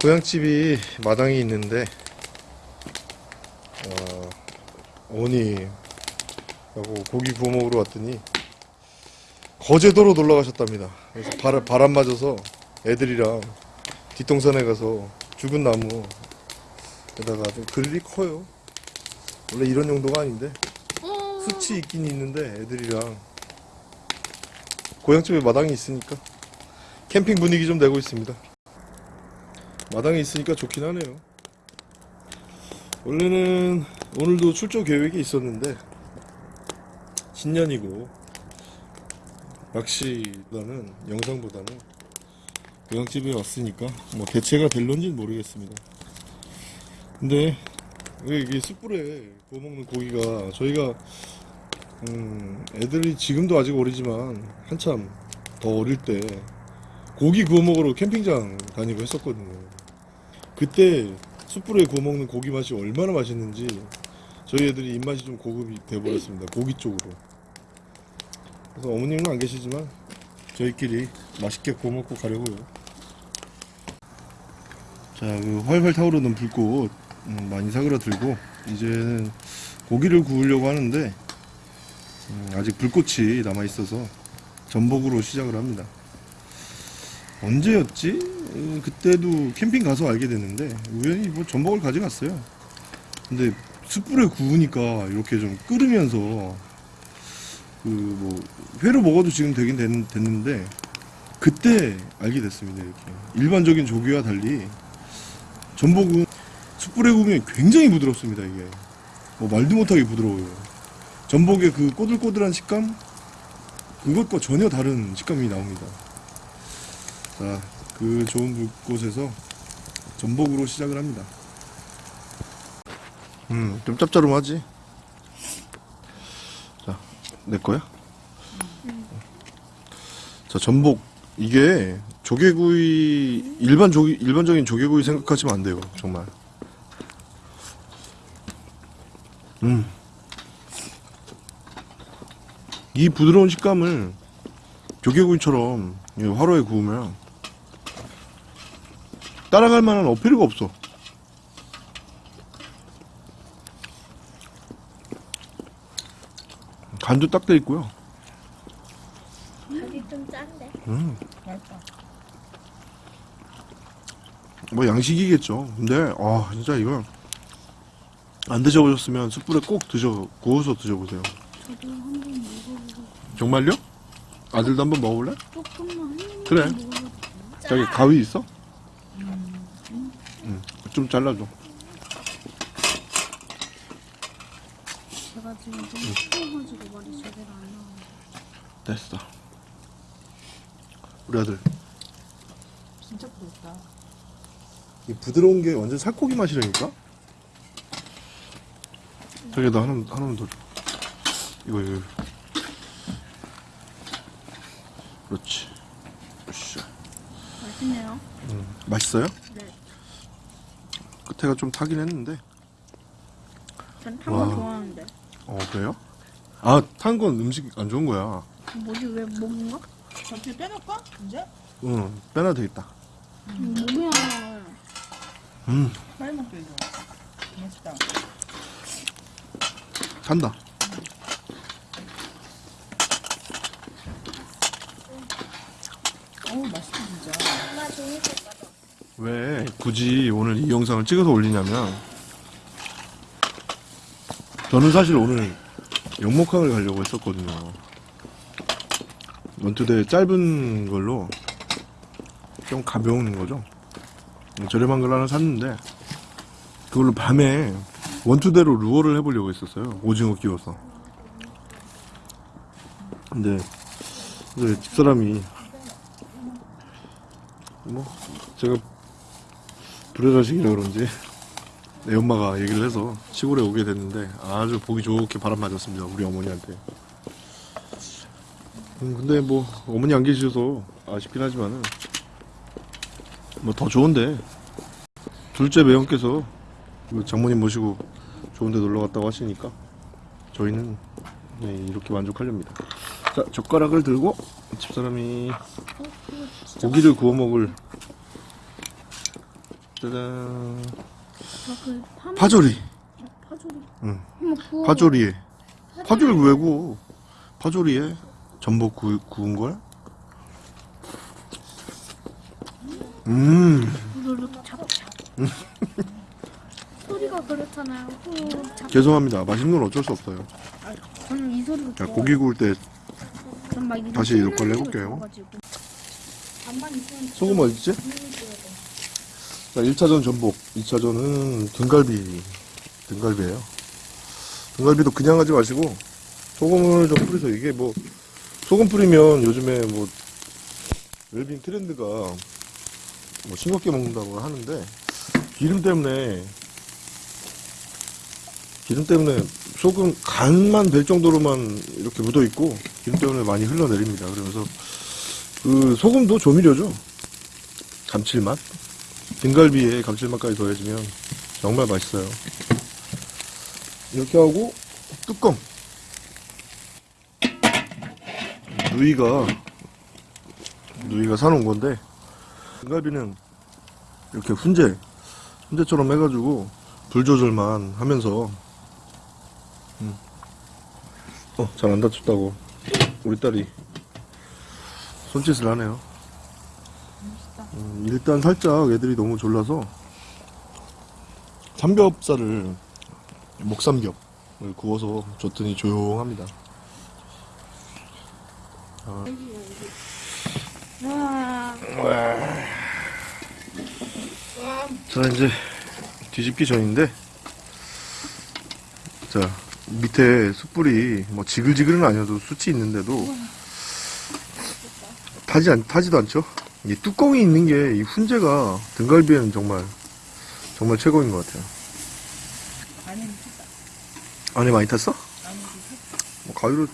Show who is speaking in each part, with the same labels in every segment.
Speaker 1: 고향집이 마당에 있는데 어, 어머니 하고 고기 구워 먹으러 왔더니 거제도로 놀러 가셨답니다. 그래서 바람, 바람 맞아서 애들이랑 뒷동산에 가서 죽은 나무에다가 좀 그릴이 커요. 원래 이런 용도가 아닌데 수치 있긴 있는데 애들이랑 고향집에 마당이 있으니까 캠핑 분위기 좀 내고 있습니다. 마당에 있으니까 좋긴 하네요. 원래는 오늘도 출조 계획이 있었는데 신년이고 낚시보다는 영상보다는 고향집에 왔으니까 뭐 대체가 될런지는 모르겠습니다. 근데 왜 이게 숯불에 구워 먹는 고기가 저희가 음, 애들이 지금도 아직 어리지만 한참 더 어릴 때 고기 구워 먹으러 캠핑장 다니고 했었거든요. 그때 숯불에 구워 먹는 고기 맛이 얼마나 맛있는지 저희 애들이 입맛이 좀 고급이 돼버렸습니다. 고기 쪽으로. 그래서 어머님은 안 계시지만 저희끼리 맛있게 구워 먹고 가려고요. 자, 그 활활 타오르는 불꽃 음, 많이 사그라들고 이제는 고기를 구우려고 하는데 음, 아직 불꽃이 남아 있어서 전복으로 시작을 합니다. 언제였지? 음, 그때도 캠핑 가서 알게 됐는데 우연히 뭐 전복을 가져갔어요. 근데 숯불에 구우니까 이렇게 좀 끓으면서 그 뭐 회로 먹어도 지금 되긴 됐, 됐는데 그때 알게 됐습니다. 이렇게 일반적인 조기와 달리 전복은 숯불에 구우면 굉장히 부드럽습니다. 이게 뭐 말도 못하게 부드러워요. 전복의 그 꼬들꼬들한 식감 그것과 전혀 다른 식감이 나옵니다. 자, 그 좋은 불꽃에서 전복으로 시작을 합니다. 음, 좀 짭짤하지? 자, 내 거야? 자, 전복 이게 조개구이 일반 조기 일반적인 조개구이 생각하시면 안 돼요, 정말. 음. 이 부드러운 식감을 조개구이처럼 이 화로에 구우면 따라갈 만한 어필이가 없어. 간도 딱 돼 있고요.
Speaker 2: 간이 좀 짠데.
Speaker 1: 음,
Speaker 3: 맛있다.
Speaker 1: 뭐 양식이겠죠. 근데 아 진짜 이거 안 드셔보셨으면 숯불에 꼭 드셔 구워서 드셔보세요.
Speaker 2: 저도 한번 먹어보고
Speaker 1: 정말요? 아들도 한번 먹어볼래?
Speaker 2: 조금만
Speaker 1: 그래. 저기 가위 있어? 응. 좀 잘라줘.
Speaker 2: 제가 지금 좀 추워가지고 말이 제대로 안 나와요.
Speaker 1: 됐어. 우리 아들.
Speaker 3: 진짜 부럽다.
Speaker 1: 이 부드러운 게 완전 살코기 맛이라니까? 저기 나 하나, 하나만 더 줘. 이거, 이거. 그렇지. 으쌰.
Speaker 2: 맛있네요.
Speaker 1: 음, 맛있어요?
Speaker 2: 네.
Speaker 1: 끝에가 좀 타긴 했는데.
Speaker 2: 전탄거
Speaker 1: 와.
Speaker 2: 좋아하는데.
Speaker 1: 어, 그래요? 아, 탄 건 음식 안 좋은 거야.
Speaker 2: 뭐지 왜 먹는 거?
Speaker 3: 전체 빼놓을까? 이제?
Speaker 1: 응, 빼놔도 되겠다.
Speaker 2: 뭐야?
Speaker 1: 음,
Speaker 3: 빨리 먹게 이거. 맛있다.
Speaker 1: 탄다.
Speaker 3: 어우 맛있다 진짜.
Speaker 2: 엄마 가져.
Speaker 1: 왜 굳이 오늘 이 영상을 찍어서 올리냐면 저는 사실 오늘 영목항을 가려고 했었거든요. 원투대 짧은 걸로 좀 가벼운 거죠. 저렴한 걸 하나 샀는데 그걸로 밤에 원투대로 루어를 해보려고 했었어요. 오징어 끼워서. 근데 집사람이 뭐 제가 불효자식이라 그런지 내 엄마가 얘기를 해서 시골에 오게 됐는데 아주 보기 좋게 바람 맞았습니다 우리 어머니한테. 음, 근데 뭐 어머니 안 계셔서 아쉽긴 하지만은 뭐 더 좋은데. 둘째 매형께서 그 장모님 모시고 좋은데 놀러 갔다고 하시니까 저희는 네, 이렇게 만족하렵니다. 자 젓가락을 들고 집사람이 고기를 구워 먹을 짜잔.
Speaker 2: 파
Speaker 1: 파조리.
Speaker 2: 파조리.
Speaker 1: 응.
Speaker 2: 한번 구워.
Speaker 1: 파조리에. 파조리 왜 구워? 파조리에 전복 구, 구운 걸? 음.
Speaker 2: 소리가 그렇잖아요. 후 잡.
Speaker 1: 죄송합니다. 맛있는 건 어쩔 수 없어요.
Speaker 2: 저는 이 소리가
Speaker 1: 자,
Speaker 2: 좋아요.
Speaker 1: 고기 구울
Speaker 2: 때전막 이런
Speaker 1: 다시
Speaker 2: 씹는
Speaker 1: 역할을
Speaker 2: 소리가
Speaker 1: 해볼게요.
Speaker 2: 좋아가지고. 반반 있으면
Speaker 1: 소금 어딨지? 자, 1차전 전복, 2차전은 등갈비. 등갈비예요. 등갈비도 그냥 하지 마시고 소금을 좀 뿌리세요. 이게 뭐 소금 뿌리면 요즘에 뭐 웰빙 트렌드가 뭐 싱겁게 먹는다고 하는데 기름 때문에 기름 때문에 소금 간만 될 정도로만 이렇게 묻어 있고 기름 때문에 많이 흘러내립니다. 그러면서 그 소금도 조미료죠. 감칠맛. 등갈비에 감칠맛까지 더해지면 정말 맛있어요. 이렇게 하고 뚜껑. 누이가 누이가 사놓은 건데 등갈비는 이렇게 훈제 훈제처럼 해가지고 불 조절만 하면서 음. 어잘 안 다쳤다고 우리 딸이 손짓을 하네요. 음, 일단 살짝 애들이 너무 졸라서 삼겹살을 목삼겹을 구워서 줬더니 조용합니다.
Speaker 2: 와.
Speaker 1: 자 이제 뒤집기 전인데 자 밑에 숯불이 뭐 지글지글은 아니어도 숯이 있는데도 타지 않, 타지도 않죠 이 뚜껑이 있는 게 이 훈제가 등갈비에는 정말 정말 최고인 것 같아요
Speaker 3: 안에.
Speaker 1: 안에 많이 탔어?
Speaker 3: 미쳤다.
Speaker 1: 뭐 가위로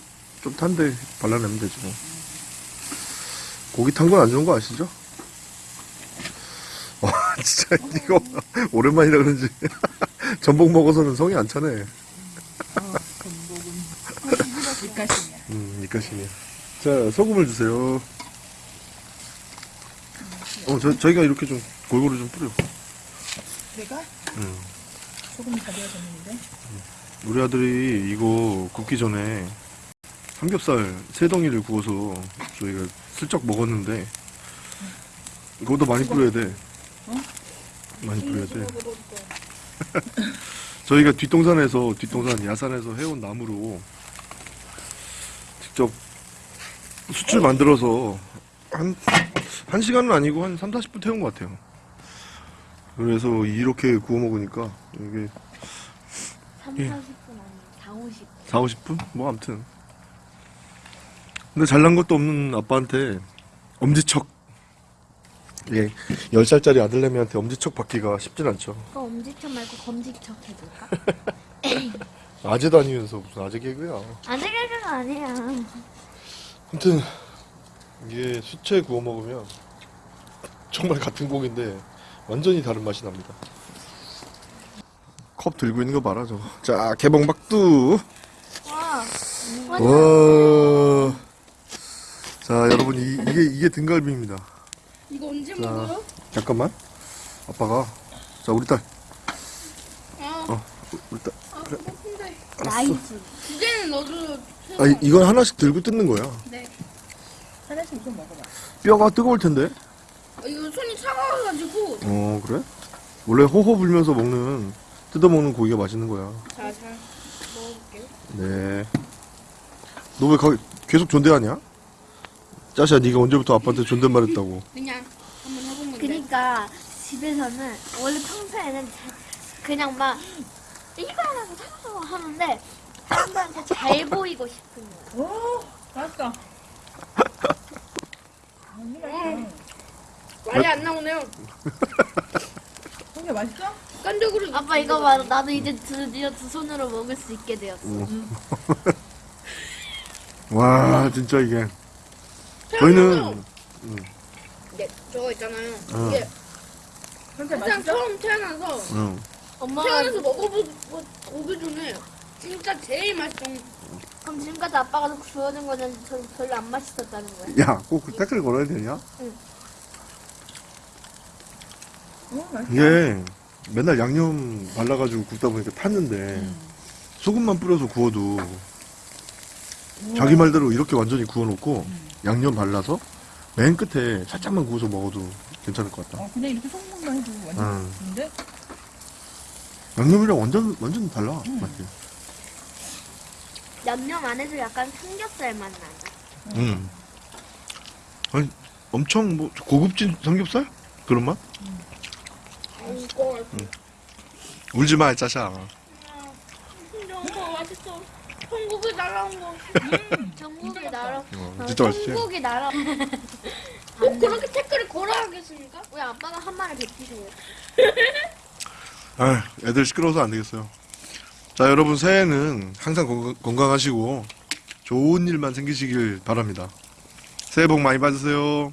Speaker 1: 좀 탄데 발라내면 되지 뭐 고기 탄 건 안 좋은 거 아시죠? 와 진짜 이거 오랜만이라 그런지 전복 먹어서는 성이 안 차네
Speaker 3: 어, 전복은 입가심이야.
Speaker 1: 음 입가심이야 자 소금을 주세요 어 저, 저희가 이렇게 좀 골고루 좀 뿌려
Speaker 3: 내가
Speaker 1: 음.
Speaker 3: 소금이 다 되어졌는데.
Speaker 1: 우리 아들이 이거 굽기 전에 삼겹살 세 덩이를 구워서 저희가 슬쩍 먹었는데 이것도 많이 뿌려야 돼. 많이 뿌려야 돼. 저희가 뒷동산에서 뒷동산 야산에서 해온 나무로 직접 숯을 만들어서 한, 한 시간은 아니고 한 3, 40분 태운 것 같아요. 그래서 이렇게 구워 먹으니까 이게
Speaker 2: 3,
Speaker 1: 예.
Speaker 2: 40분 아니에요. 4, 50.
Speaker 1: 4, 50분? 뭐 아무튼 근데 잘난 것도 없는 아빠한테 엄지척 예, 10살짜리 아들내미한테 엄지척 받기가 쉽진 않죠
Speaker 2: 그거 엄지척 말고 검지척 해줄까?
Speaker 1: 아재도 아니면서 무슨 아재 개그야
Speaker 2: 아재 개그가 아니야.
Speaker 1: 아무튼 이게 수채 구워 먹으면 정말 같은 고기인데 완전히 다른 맛이 납니다 컵 들고 있는 거 봐라 저거 자 개봉박두
Speaker 2: 와.
Speaker 1: 와. 자 여러분 이, 이게 이게 등갈비입니다
Speaker 2: 이거 언제
Speaker 1: 자.
Speaker 2: 먹어요?
Speaker 1: 잠깐만. 아빠가. 자, 우리 딸.
Speaker 2: 아,
Speaker 1: 어, 우리 딸.
Speaker 2: 아.
Speaker 1: 알았어.
Speaker 2: 나이스. 두 개는 넣어도.
Speaker 1: 아, 이- 이건 하나씩 들고 뜯는 거야.
Speaker 2: 네.
Speaker 3: 하나씩 좀 먹어봐.
Speaker 1: 뼈가 뜨거울 텐데.
Speaker 2: 어, 이거 손이 차가워가지고.
Speaker 1: 어, 그래? 원래 호호 불면서 먹는, 뜯어 먹는 고기가 맛있는 거야.
Speaker 2: 자, 잘 먹어볼게요.
Speaker 1: 네. 너 왜 계속 존대하냐? 짜샤, 네가 언제부터 아빠한테 존댓말했다고?
Speaker 2: 그냥 한번 해본 건데. 그러니까 집에서는 원래 평소에는 잘- 그냥 막 이거 하나서 사서 하는데 사람들한테 잘 보이고 싶은 거야.
Speaker 3: 오, 맛있다. 음.
Speaker 2: 말이 안 나오네요.
Speaker 3: 성게 맛있어?
Speaker 2: 습관적으로. 아빠 이거 봐. 나도 이제 드디어 두 손으로 먹을 수 있게 되었어.
Speaker 1: 와, 진짜 이게. 저희는,
Speaker 4: 네, 저거 있잖아요.
Speaker 1: 어,
Speaker 4: 이게 그냥
Speaker 3: 맛있어?
Speaker 4: 처음 태어나서
Speaker 1: 응.
Speaker 2: 엄마가
Speaker 4: 태어나서 먹어보기 오기 전에 진짜 제일 맛있던
Speaker 2: 그럼 지금까지 아빠가 주워준 거는 저, 별로 안 맛있었다는 거야.
Speaker 1: 야, 꼭그 댓글 걸어야 되냐?
Speaker 3: 어, 맛있다.
Speaker 1: 이게 맨날 양념 발라가지고 굽다 보니까 탔는데
Speaker 3: 음.
Speaker 1: 소금만 뿌려서 구워도 자기 말대로 이렇게 완전히 구워놓고 양념 발라서 맨 끝에 살짝만 구워서 먹어도 괜찮을 것 같다.
Speaker 3: 어, 그냥 이렇게 소금만 해도 완전
Speaker 1: 음.
Speaker 3: 맛있는데?
Speaker 1: 양념이랑 완전 완전 달라
Speaker 3: 음.
Speaker 1: 맛이.
Speaker 2: 양념 안에서 약간 삼겹살 맛 나다.
Speaker 1: 음. 아니 엄청 뭐 고급진 삼겹살 그런 맛?
Speaker 4: 이거
Speaker 1: 울지 마, 짜샤.
Speaker 4: 너무 맛있어. 한국에 날아온 거.
Speaker 2: 전국이 나라.
Speaker 1: 어, 진짜 맛있지.
Speaker 2: 전국이 나라.
Speaker 4: 꼭 그렇게 댓글을 걸어야겠습니까?
Speaker 2: 우리 아빠가 한 마리 뱉히세요.
Speaker 1: 아, 애들 시끄러워서 안 되겠어요. 자, 여러분 새해는 항상 건강- 건강하시고 좋은 일만 생기시길 바랍니다.
Speaker 2: 새해 복 많이 받으세요.